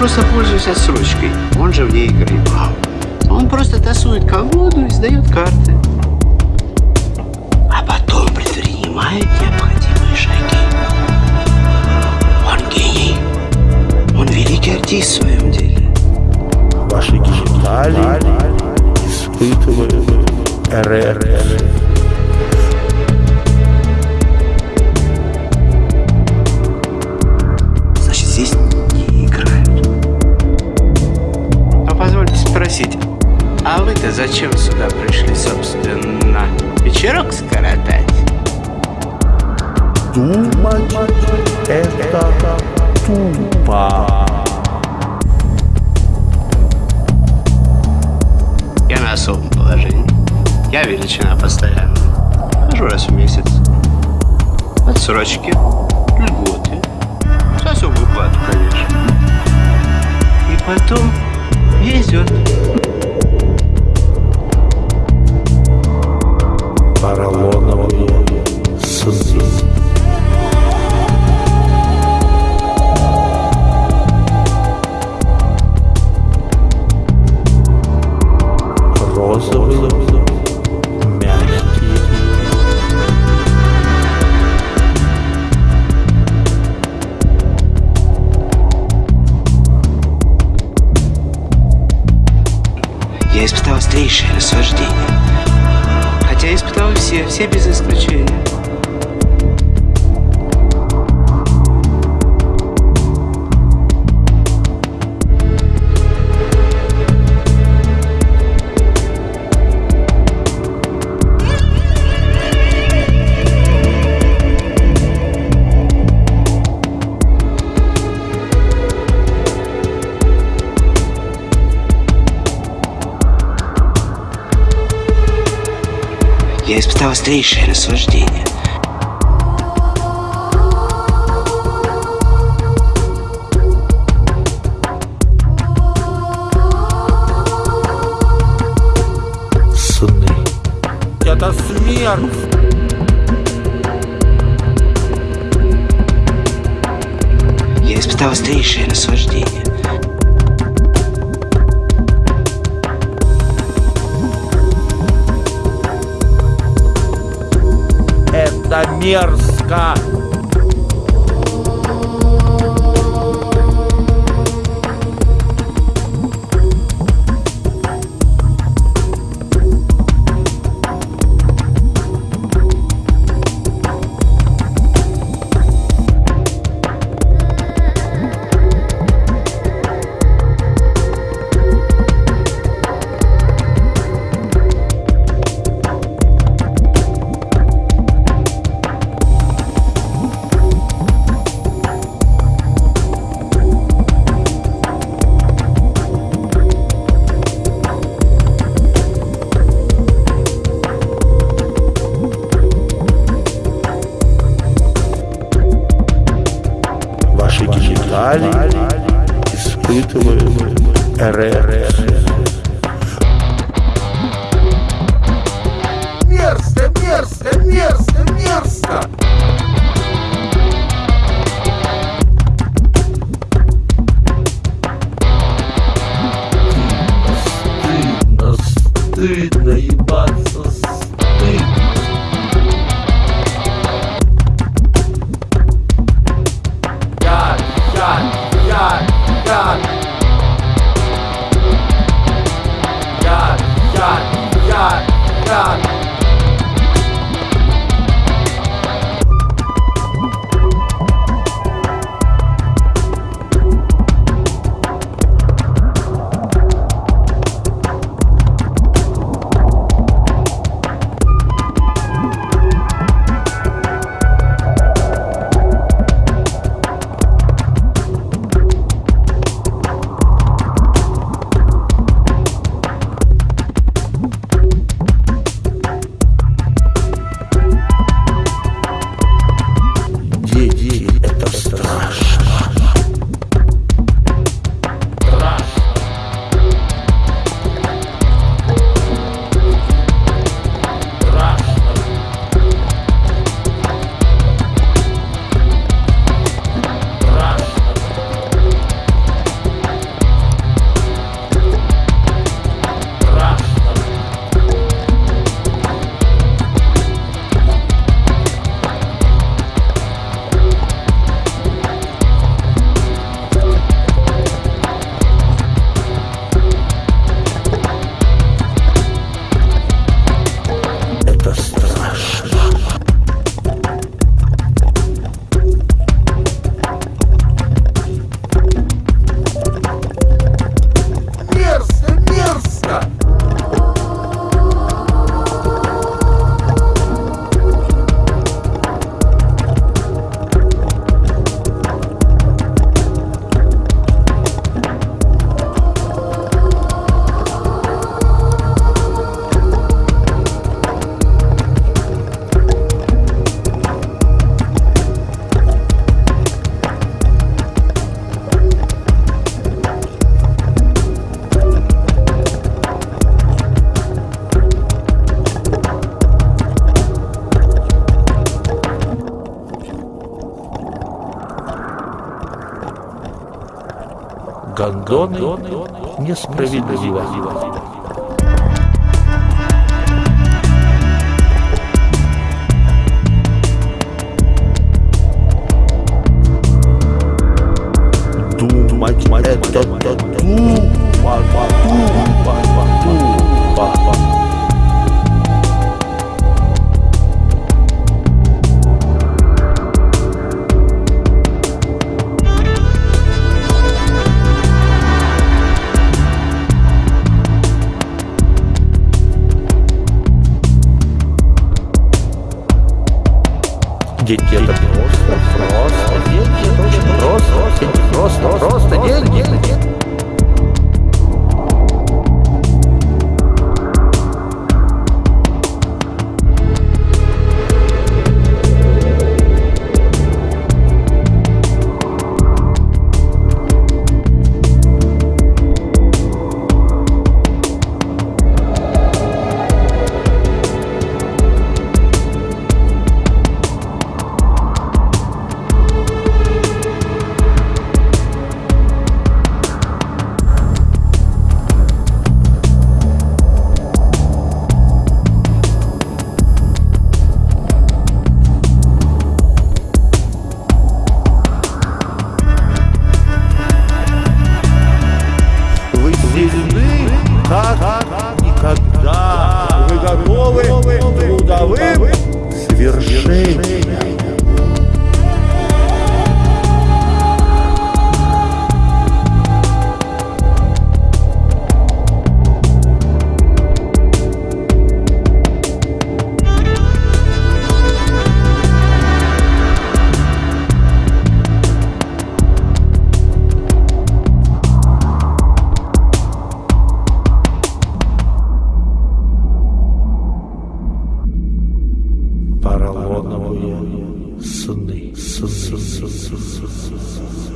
просто пользуется отсрочкой, он же в ней играет, Он просто тасует колоду и сдает карты. А потом предпринимает необходимые шаги. Он гений. Он великий артист в своем деле. Ваши гениталии испытывают ррр. Вы-то зачем сюда пришли, собственно? Вечерок скоротать? Думать это тупо. Я на особом положении. Я величина постоянно. Хожу раз в месяц. Отсрочки, льготы. С особой платой, конечно. И потом везет. Поролоновые сны. Розовые, мягкие. Я испытал острейшее наслаждение. Испытал все, все без исключения. Я испытал острейшее наслаждение. Сны. Это смерть. Я испытал острейшее наслаждение. Мерзко. Испытывают РР. Гондоны несправедливо. Думать это тупо, Деньги это просто, просто, деньги это очень просто, деньги просто, просто, деньги. Павловым su, su, su, su, su, su, su.